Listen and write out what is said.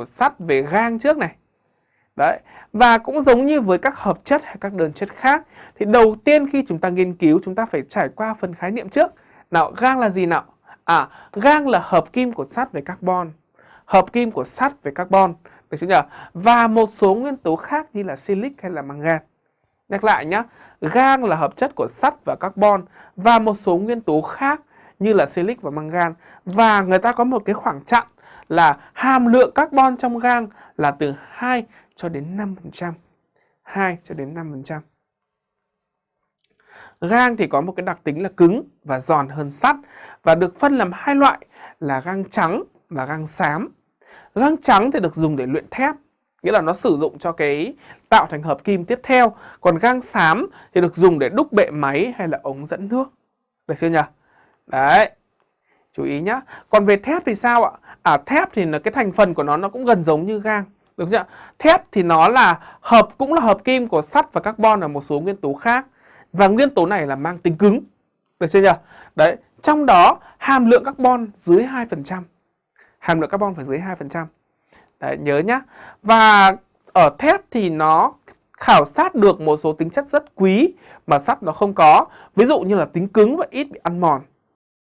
của sắt về gang trước này. Đấy. Và cũng giống như với các hợp chất hay các đơn chất khác thì đầu tiên khi chúng ta nghiên cứu chúng ta phải trải qua phần khái niệm trước. Nào, gang là gì nào? À, gang là hợp kim của sắt với carbon. Hợp kim của sắt với carbon. Được chưa nhỉ? Và một số nguyên tố khác như là silic hay là mangan. Nhắc lại nhé, gang là hợp chất của sắt và carbon và một số nguyên tố khác như là silic và mangan. Và người ta có một cái khoảng chặn là hàm lượng carbon trong gang là từ 2 cho đến 5%. 2 cho đến 5%. Gang thì có một cái đặc tính là cứng và giòn hơn sắt và được phân làm hai loại là gang trắng và gang xám. Gang trắng thì được dùng để luyện thép, nghĩa là nó sử dụng cho cái tạo thành hợp kim tiếp theo. Còn gang xám thì được dùng để đúc bệ máy hay là ống dẫn nước. Được chưa nhỉ? Đấy. Chú ý nhá. Còn về thép thì sao ạ? À thép thì là cái thành phần của nó nó cũng gần giống như gang. Được chưa? Thép thì nó là hợp cũng là hợp kim của sắt và carbon và một số nguyên tố khác. Và nguyên tố này là mang tính cứng. Được chưa nhỉ? Đấy, trong đó hàm lượng carbon dưới 2%. Hàm lượng carbon phải dưới 2%. Đấy, nhớ nhá. Và ở thép thì nó khảo sát được một số tính chất rất quý mà sắt nó không có. Ví dụ như là tính cứng và ít bị ăn mòn.